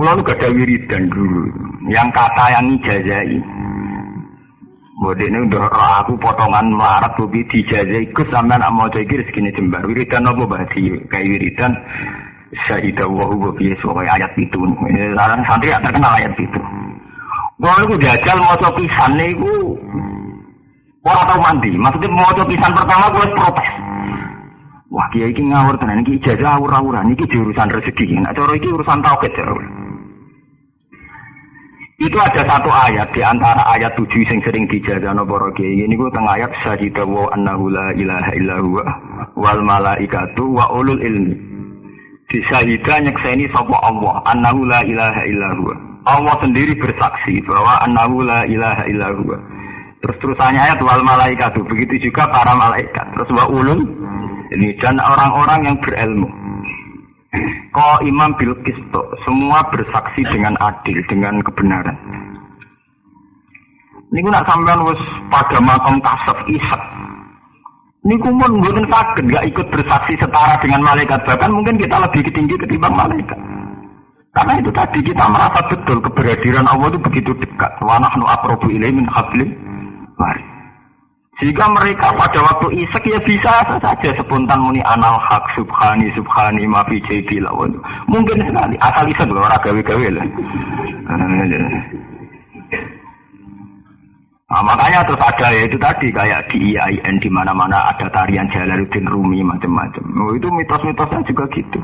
Kulo nu gak ada wiridan dulu, yang kata yang ijazai. Bodi ini udah aku potongan melarat bobi dijazai ikut sampai nak mau jadi segini jembar. Wiridan apa bahasi kayak wiridan. Syahidah wahu bobi sebagai ayat itu. Sekarang santri terkenal ayat itu. Kalau aku jajal mau pisan nih, orang tahu mandi. Maksudnya mau pisan pertama gue protes. Wah, kiai iki ngawur tenan iki ijazah awur-awuran iki jurusan rezeki. Nek cara iki urusan tauhid ya. Itu ada satu ayat di antara ayat tujuh yang sering dijajah no para. Ini gue tengah ayat syahidah wa annahu la ilaha illa wal malaikatu wa ulul ilmi. Di syahidah nyekseni sapa Allah annahu la ilaha illa. Allah sendiri bersaksi bahwa annahu la ilaha illa. Terus terusannya ayat wal malaikatu. Begitu juga para malaikat. Terus wa ulul ini dan orang-orang yang berilmu. Kau imam bil kisto, semua bersaksi dengan adil, dengan kebenaran. Ini nak sampean wis pada makam kasaf isak. Ini kumun mungkin sakit, gak ikut bersaksi setara dengan malaikat. Bahkan mungkin kita lebih tinggi ketimbang malaikat. Karena itu tadi kita merasa betul keberadiran Allah itu begitu dekat. Wa nahnu aqrabu ilaihi min hablil warid. Jika mereka pada waktu isek ya bisa saja spontan muni anal hak subhani subhani mafi jadi lawan. Mungkin sekali asal isek loh orang gawe-gawe lah. Nah, makanya terus ada ya itu tadi kayak di IAIN di mana-mana ada tarian Jalaluddin Rumi macam-macam. Oh, itu mitos-mitosnya juga gitu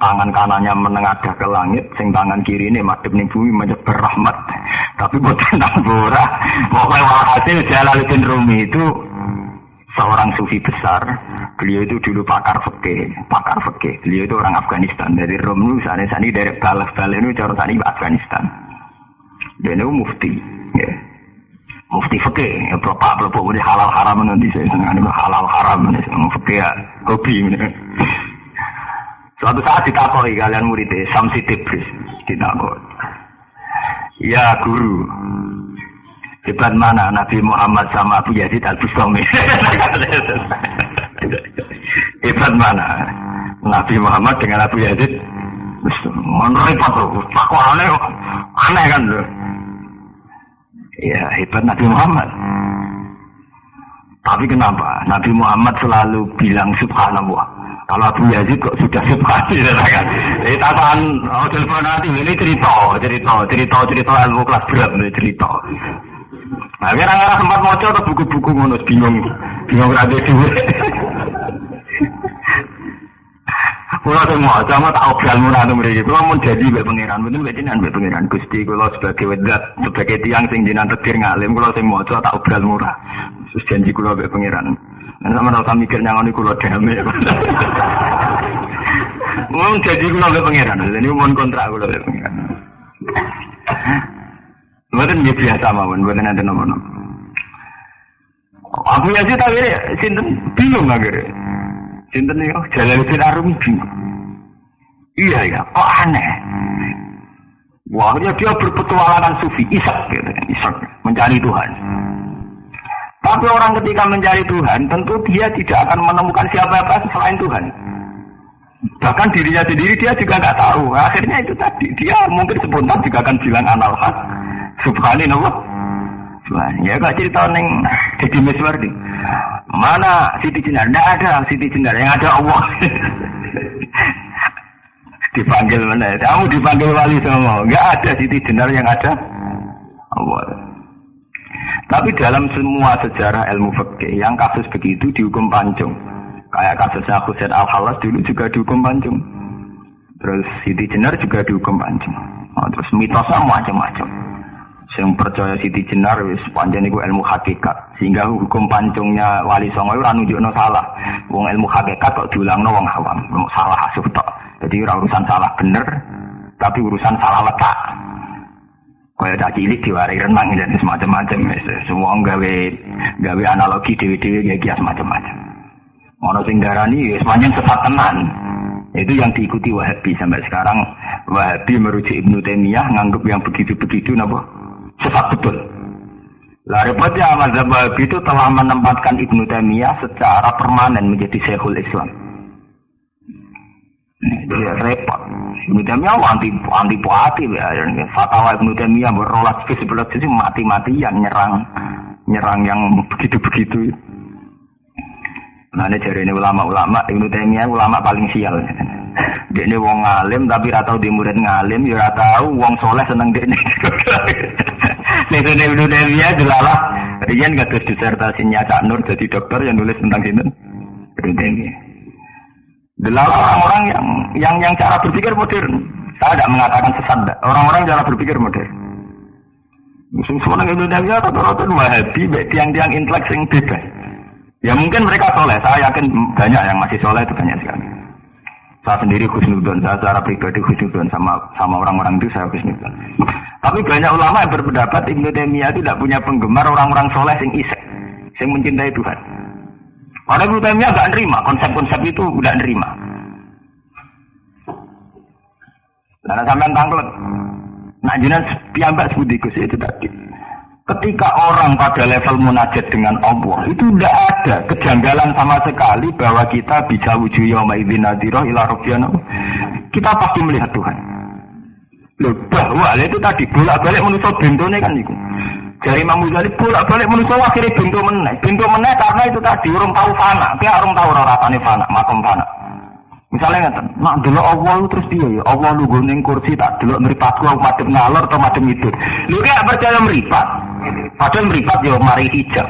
tangan kanannya menengadah ke langit, sing tangan kiri ini madep ning bumi menyebar rahmat. Tapi buat tentang bora, pokoknya walhasil Jalaluddin Rumi itu seorang sufi besar. Beliau itu dulu pakar fikih, pakar fikih. Beliau itu orang Afghanistan dari Rom sana sana dari Balas Balas itu cara sana Afghanistan. Dan itu mufti, ya. Mufti fikih, ya bapak bapak udah halal haram nanti saya senang halal haram, fikih ya, hobi. Suatu saat ditakoi kalian muridnya Samsi Tibris ditakoi. Ya guru, hebat mana Nabi Muhammad sama Abu Yazid Al Bustami? hebat mana Nabi Muhammad dengan Abu Yazid? Repot loh, kok aneh, kan loh. Ya hebat Nabi Muhammad. Tapi kenapa Nabi Muhammad selalu bilang Subhanallah? Kalau Abu Yazid kok sudah subhani kan? Eh takuan oh telepon nanti ini cerita, cerita, cerita, cerita ilmu kelas berat ini cerita. Nah, kira-kira sempat mau atau buku-buku ngono bingung, bingung rada duit. Kulo semua sama tak obral murah tuh mereka. Kulo mau jadi mbak pangeran, betul mbak jinan mbak pangeran. Gusti kulo sebagai wedat, sebagai tiang sing jinan tetir ngalim, kulo semua tak obral murah. Terus janji kulo mbak pangeran. Sama rasa mikir nyangon kulo damai. Mau jadi kulo mbak pangeran, ini mau kontrak kulo mbak pangeran. Bukan biasa mawon, bukan ada nomor-nomor. Aku ya sih tapi sinten bingung akhirnya. Sinten oh Jalaluddin Arumi bingung. Iya ya, kok aneh. Wah, dia, dia berpetualangan sufi, isak gitu, isak mencari Tuhan. Tapi orang ketika mencari Tuhan, tentu dia tidak akan menemukan siapa-apa selain Tuhan. Bahkan dirinya sendiri dia juga nggak tahu. Akhirnya itu tadi, dia mungkin spontan juga akan bilang anal hak. Subhanallah. Ya gak cerita neng jadi Miswardi. Mana Siti Jenar? Tidak ada Siti Jenar, yang ada Allah. dipanggil mana? Kamu dipanggil wali semua. Enggak ada Siti Jenar yang ada Allah. Tapi dalam semua sejarah ilmu fikih yang kasus begitu dihukum pancung. Kayak kasusnya Husain Al Halas dulu juga dihukum pancung. Terus Siti Jenar juga dihukum pancung. Oh, terus mitosnya macam-macam. Yang percaya Siti Jenar wis panjang itu ilmu hakikat. Sehingga hukum pancungnya Wali Songo itu nunjukno salah. Wong ilmu hakikat kok diulangno wong awam, salah asuh tok. Jadi urusan salah bener, tapi urusan salah letak. Kaya tak cilik diwarai renang dan semacam-macam. Semua gawe gawe analogi dewi-dewi ya kias macam-macam. Ono sing darani wis panjang sesat tenan. Itu yang diikuti Wahabi sampai sekarang. Wahabi merujuk Ibnu Taimiyah nganggap yang begitu-begitu napa? sesat betul. Lah repotnya mazhab Wahabi itu telah menempatkan Ibnu Taimiyah secara permanen menjadi Syekhul Islam. Ya repot. Ibnu Taimiyah anti anti puati ya. Fatwa Ibnu Taimiyah berolah ke sebelah sisi mati-matian nyerang nyerang yang begitu-begitu. Nah, ini ini ulama-ulama, Ibnu Taimiyah ulama paling sial. Dia ini wong ngalim tapi ratau di murid ngalim, ya tahu wong soleh seneng dia ini. Nih Ibnu Taimiyah jelalah, Rian terus disertasinya Cak Nur jadi dokter yang nulis tentang ini. Ibnu Taimiyah. Adalah orang-orang yang yang yang cara berpikir modern. Saya tidak mengatakan sesat. Orang-orang cara berpikir modern. Musim semua Indonesia rata-rata wahabi, tiang-tiang intelek yang bebas. Ya mungkin mereka soleh. Saya yakin banyak yang masih soleh itu banyak sekali. Saya sendiri khusnudon, saya secara pribadi khusnudon sama sama orang-orang itu saya khusnudon. Tapi banyak ulama yang berpendapat Taimiyah itu tidak punya penggemar orang-orang soleh yang isek, yang mencintai Tuhan. Orang Ibnu Taimiyah nggak nerima konsep-konsep itu nggak nerima. Karena sampai tangklet. Nah jinan piambak sebudikus itu tadi. Ketika orang pada level munajat dengan Allah itu tidak ada kejanggalan sama sekali bahwa kita bisa wujud yauma idzin nadhira ila. Kita pasti melihat Tuhan. Loh, bahwa itu tadi bolak-balik manusia bentone kan itu. Dari Imam Ghazali bolak-balik manusia akhirnya bentuk meneh. Bentuk meneh karena itu tadi orang tahu fana. Dia orang tahu rasanya fana, makom fana. Misalnya ngeten, nak dulu Allah lu terus dia ya, Allah lu gunting kursi tak dulu meripatku aku madem ngalor atau madem itu. Lu kayak percaya meripat. Padahal meripat ya mari hijab.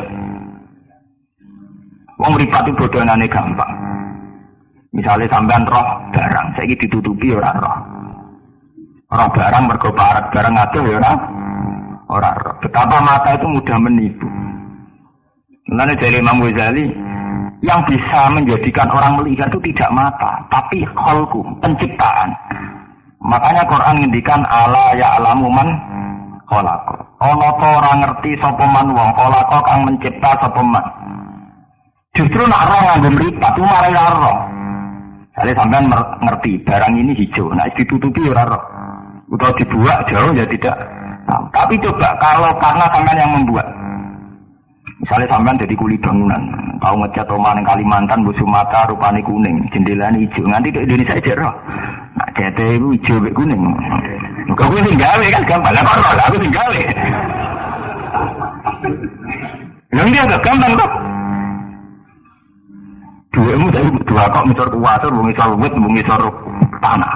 Wong meripat itu bodohane gampang. Misalnya sampean roh barang, saya ditutupi orang roh. Roh barang mergo barang ngatur ya orang orang roh. Betapa mata itu mudah menipu. Nanti dari Imam Ghazali, yang bisa menjadikan orang melihat itu tidak mata, tapi kholku, penciptaan. Makanya Quran ngendikan ala ya alamu man kholako. Ono to orang ngerti sopeman wong kholako kang mencipta sopeman. Justru nak roh nganggo mripat itu marai roh. Jadi sampean ngerti barang ini hijau, nah ditutupi ora roh. Atau dibuat jauh ya tidak Nah, tapi coba kalau karena sampean yang membuat. Misalnya sampean jadi kuli bangunan, tahu ngecat rumah yang Kalimantan, Bu Sumatera, rupanya kuning, jendela hijau. Nanti di Indonesia aja roh. Nah, CT itu hijau be kuning. Kau gue tinggal kan gampang, lah kok roh, aku tinggal. Yang dia agak gampang kok. Dua emu dari dua kok misal kuasa, bungi misal wit, bungi tanah.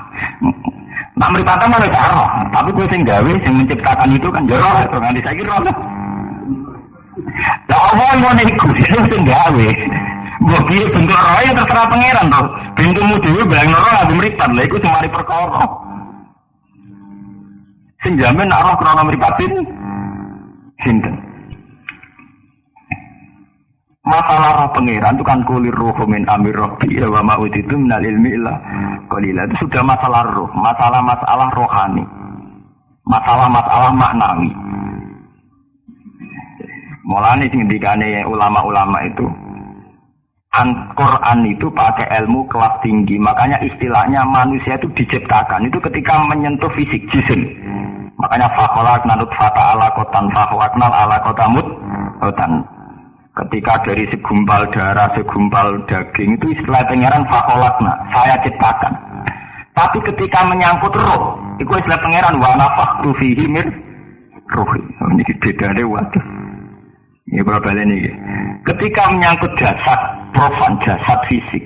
Nak meripatan mana karo, tapi gue sing gawe, sing menciptakan itu kan jero, itu nganti kira apa? Lah Allah mau niku, sing gawe. Mbok piye bentuk roh ya terserah pangeran to. Bentukmu dhewe bayang roh lagi meripat, lah iku semari perkara. Sing jamin nak roh krana meripatin sinten? Masalah roh pangeran itu kan kulir roh min amir robbi ya wa ma'ud itu minal ilmi ilah qalila itu sudah masalah roh, masalah-masalah rohani. Masalah-masalah maknawi. Mulane sing dikane ulama-ulama itu An Quran itu pakai ilmu kelas tinggi, makanya istilahnya manusia itu diciptakan itu ketika menyentuh fisik jisim. Makanya fakolak nanut fata ala kotan fakolaknal ala kotamut kotan Ketika dari segumpal darah, segumpal daging itu istilah pangeran fakolakna, saya ciptakan. Tapi ketika menyangkut roh, itu istilah pangeran wa nafaktu fihi min rohi. Oh, ini beda waduh. Ini berapa ini? Ketika menyangkut jasad profan, jasad fisik,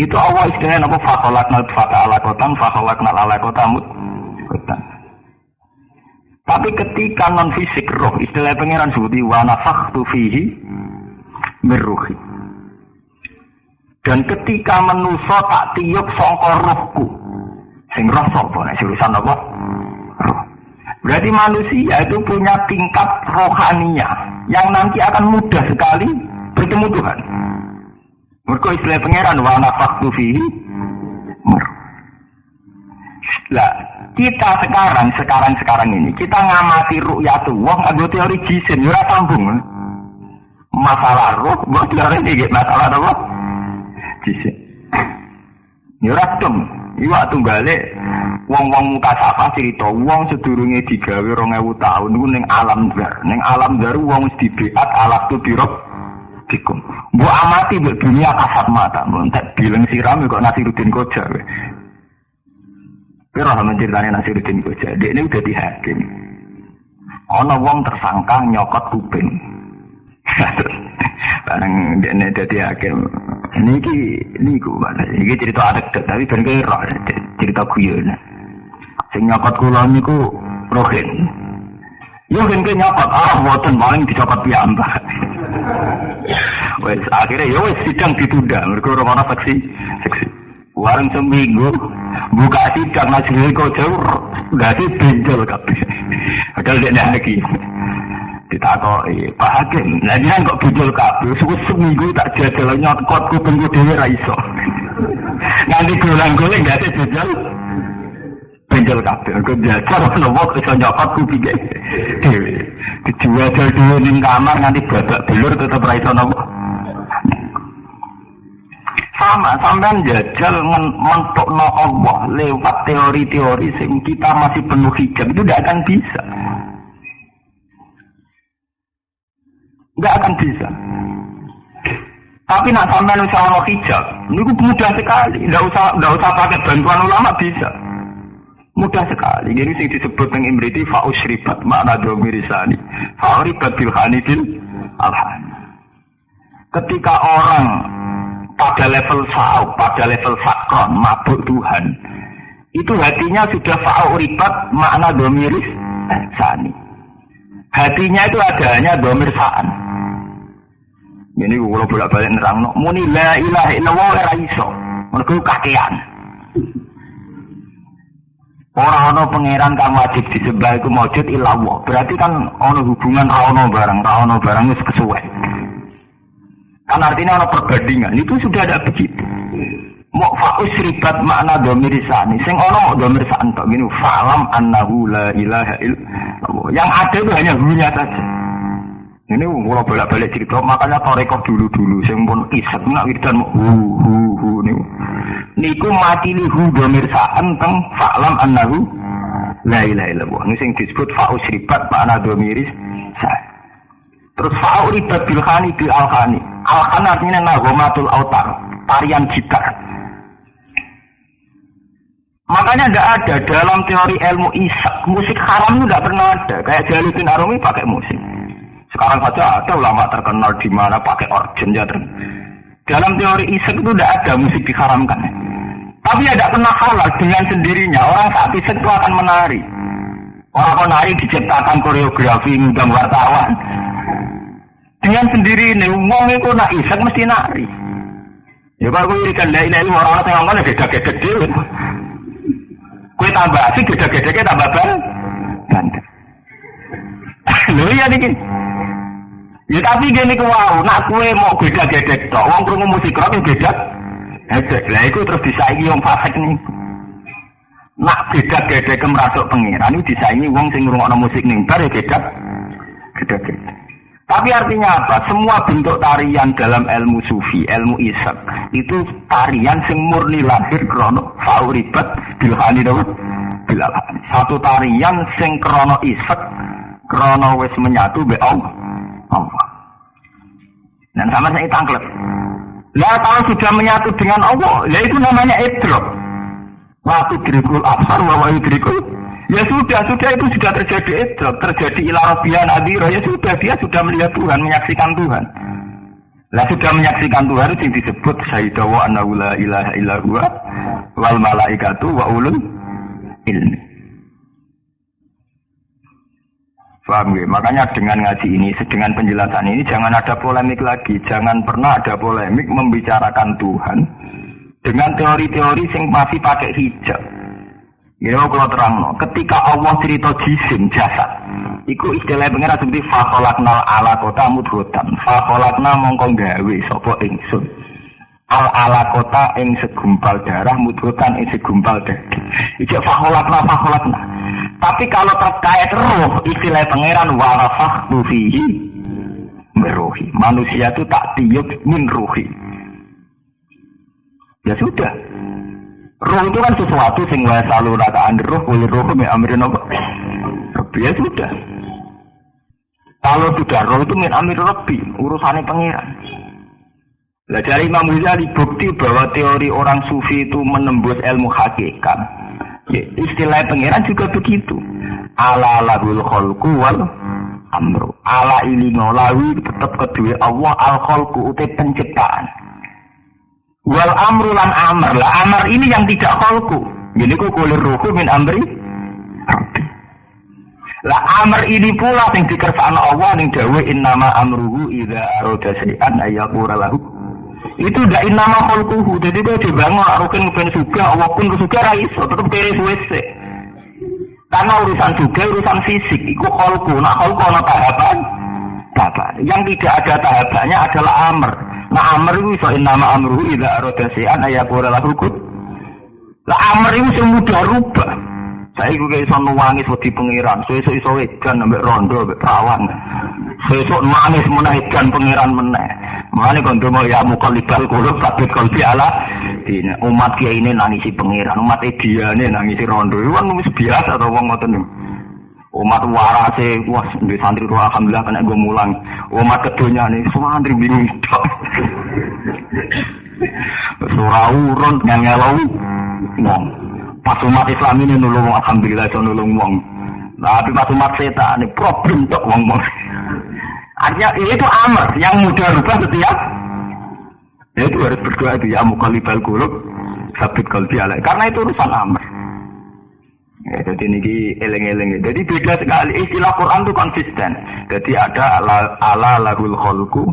itu Allah istilahnya apa fakolakna fata ala kotan, fakolakna ala kotamut. Tapi ketika non fisik roh, istilah pangeran sebuti wana faktu fihi meruhi. Dan ketika menuso tak tiup songko rohku, sing roh sapa nek urusan apa? Roh. Berarti manusia itu punya tingkat rohania yang nanti akan mudah sekali bertemu Tuhan. Mereka istilah pangeran wana faktu fihi. Lah, kita sekarang, sekarang, sekarang ini, kita ngamati ru'yatullah, ada teori jisim, ya sambung. Masalah ruh, buat teori ini, masalah apa? Jisim. Ya dong. Iya tunggale wong-wong muka sapa cerita wong sedurunge digawe 2000 tahun niku ning alam dar. Ning alam dar wong wis alat tu dirok Dikum. Bu amati bu dunia kasat mata. Tak bilang siram kok Nasiruddin Koja. Kira sama ceritanya Nasiruddin Koja. Dia ini udah dihakim. Ono wong tersangka nyokot kuping. Barang dia ini jadi. Ini ki ini ku mana? Ini cerita adat tapi kan kira cerita kuyon. Sing nyokot kulon niku rohin. Yo kan nyokot ah boten paling dicopot piyambak. Wes akhirnya ya wes sidang ditunda. Mereka orang orang saksi saksi. Warung seminggu buka sidang masih kau jauh sih benjol kabeh. Padahal dia lagi ditakoi Pak Hakim. Nah dia kok benjol kabeh. Suku seminggu tak jajal nyokot kuping dewe ra iso. Nanti gulang-guling gak sih benjol benjol kabeh. Kok jajal ono wong iso nyokot kuping dewe. Dijual dhewe ning kamar nanti babak belur tetep ra iso nopo. Sama sampean jajal mentokno Allah lewat teori-teori sing kita masih penuh hijab itu tidak akan bisa. Tidak akan bisa. Tapi nak sampean usah ono hijab, niku mudah sekali. Tidak usah tidak usah pakai bantuan ulama bisa. Mudah sekali. Jadi sing disebut dengan imriti fausribat makna domirisani. Fausribat bilhani bil alhani. Ketika orang pada level sa'u, pada level sakron, mabuk Tuhan. Itu hatinya sudah fa'u ribat makna domiris eh, sani. Hatinya itu adanya domir sa'an. Ini kalau bolak balik nerang, no. muni la ilaha illallah ora iso. Mereka kakean. Orang ono pangeran kang wajib disembah iku maujud illallah. Berarti kan ono hubungan ra ono barang, ra ono barang wis kesuwe. Kan artinya ono perbandingan. Itu sudah ada begitu. Mau faus ribat makna domir sani. Sing ono mau domir sani gini. Falam annahu la ilaha illallah. Yang ada itu hanya hunya saja. Ini kalau bolak-balik cerita, makanya torekoh dulu-dulu. Sing pun isak, nak wiridan hu hu hu niku. Niku mati li hu domir saan teng falam annahu la ilaha illallah. Ini sing disebut faus ribat makna domiris sani. Terus fa'u ribat bilhani bil alhani. Alhan artinya nagomatul autar, tarian gitar. Makanya tidak ada dalam teori ilmu isak musik haram itu tidak pernah ada. Kayak Jaluddin Arumi pakai musik. Sekarang saja ada ulama terkenal di mana pakai organ ya. Dalam teori isak itu tidak ada musik diharamkan. Tapi tidak pernah halal dengan sendirinya. Orang saat isak itu akan menari. Orang menari diciptakan koreografi ngundang wartawan. Dengan sendiri ini, wong itu nak isak mesti nari. Ya kalau gue irikan la ilaha illallah orang yang ngomong gede-gede dhewe. Kue tambah asik gede-gede tambah ban. Bandel. Lho iya niki. Ya tapi gini ku wow, nak kue mau gede-gede tok, wong krungu musik rock beda. Hejek, lah iku terus disaingi wong fasik nih. Nak beda-gede ke merasuk pengiran, itu disaingi wong sing ngrungokno musik ning bar ya beda. Gede-gede. Tapi artinya apa? Semua bentuk tarian dalam ilmu sufi, ilmu isak, itu tarian sing murni lahir krono fauribat bilhani dong. Bilhani. Satu tarian sing krono isak, krono wes menyatu be Allah. Dan sama saya tangklet. Lah kalau sudah menyatu dengan Allah, ya itu namanya idrok. Waktu dirikul absar, wa dirikul Ya sudah, sudah itu sudah terjadi itu, terjadi ilah nadiro, ya sudah dia sudah melihat Tuhan, menyaksikan Tuhan. Lah sudah menyaksikan Tuhan itu disebut syahidah wa annahu la ilaha illa huwa wal malaikatu wa ulul ilmi. Paham ya? Makanya dengan ngaji ini, dengan penjelasan ini jangan ada polemik lagi, jangan pernah ada polemik membicarakan Tuhan dengan teori-teori yang masih pakai hijab. Ya kalau terang no. Ketika Allah cerita jisim jasad, iku istilah pengira seperti fakolaknal ala kota mudhotan. Fakolakna mongko gawe sopo ingsun. Al ala kota ing segumpal darah mudhotan ing segumpal daging. Ijek fakolakna fakolakna. Tapi kalau terkait roh, istilah pangeran warafah fihi meruhi. Manusia itu tak tiup min ruhi. Ya sudah, Roh itu kan sesuatu sing wae selalu rakaan roh, boleh roh me amrin apa? Ya sudah. Kalau sudah roh itu min amir rabbi, urusannya pangeran. Lah dari Imam Ghazali bukti bahwa teori orang sufi itu menembus ilmu hakikat. Ya, istilah pangeran juga begitu. Ala lahul khalqu wal amru. Ala ini ngolawi tetap kedua Allah al khalqu utai penciptaan. Wal amru lan amr. Lah amr ini yang tidak khalqu. Jadi kok kulir ruhu min amri lah amr ini pula yang dikersakno Allah ning dawe innama amruhu idza arada syai'an ayyaqura lahu. Itu ndak innama khalquhu. Jadi kok dibangun rukin ben suga Allah pun suga ra iso tetep kere suwe Karena urusan juga urusan fisik, itu kholku. Nah kholku ada tahapan, tahapan. Yang tidak ada tahapannya adalah amr. Nah itu so nama amruhu idza arada syai'an ayaqura lahu Lah amr itu semudah rubah. Saya juga iso nangis wedi pangeran, so iso iso edan ambek rondo ambek perawan. Iso nangis menaikkan pangeran meneh. Mulane kon mau ya mukalibal kulub sabit kalbi ala dina. Umat kiai ini nangisi pangeran, umat dia ini nangisi rondo. Itu kan wis biasa to wong Umat warase, wah di santri roh alhamdulillah kena gue mulang. Umat kedunya nih, semua santri bingung. Surau urun ngelau ngomong. Pas umat Islam ini nulung alhamdulillah itu nulung wong. Tapi pas umat setan ini problem untuk wong wong. Artinya itu amr yang mudah rubah setiap. Ya itu harus berdoa itu ya mukalibal kulub sabit kalbi alaih. Karena itu urusan amr. Ya, jadi ini eleng-eleng. Jadi beda sekali istilah Quran itu konsisten. Jadi ada ala, ala lahul kholku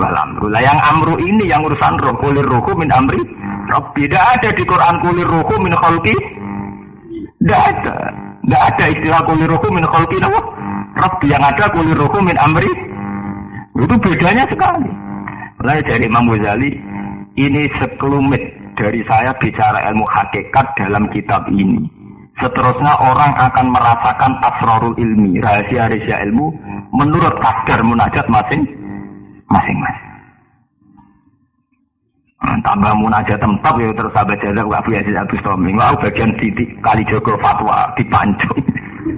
wal amru. Lah yang amru ini yang urusan roh kulir rohku min amri Rabbi. Tidak ada di Quran kulir rohku min kholki. Tidak ada. Tidak ada istilah kulir rohku min kholki nama. Rabbi yang ada kulir rohku min amri. Itu bedanya sekali. Mulai dari Imam Ghazali, ini sekelumit dari saya bicara ilmu hakikat dalam kitab ini. Seterusnya orang akan merasakan asrarul ilmi, rahasia-rahasia ilmu menurut kadar munajat masing-masing. Nah, tambah munajat tempat ya terus sahabat jazak Abu Yazid Abu Stomi. Wah bagian titik kali Joko fatwa dipancung.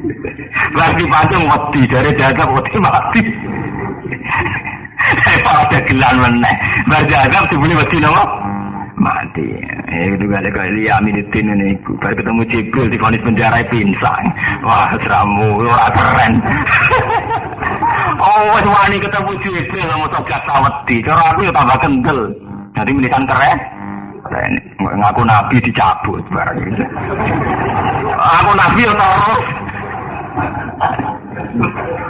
Lagi dipancung mati dari jazak mati mati. Saya ada gelan meneh. Berjagab dibeli mati nama mati. Eh itu gak ada kali Aminuddin ini. Baru ketemu Jibril di vonis penjara pinsang. Wah seramu, wah keren. oh, wani ketemu Jibril mau sobat saweti. Cara aku ya tambah kendel. Jadi milikan keren. Keren. Ngaku nabi dicabut barang. Aku nabi ya.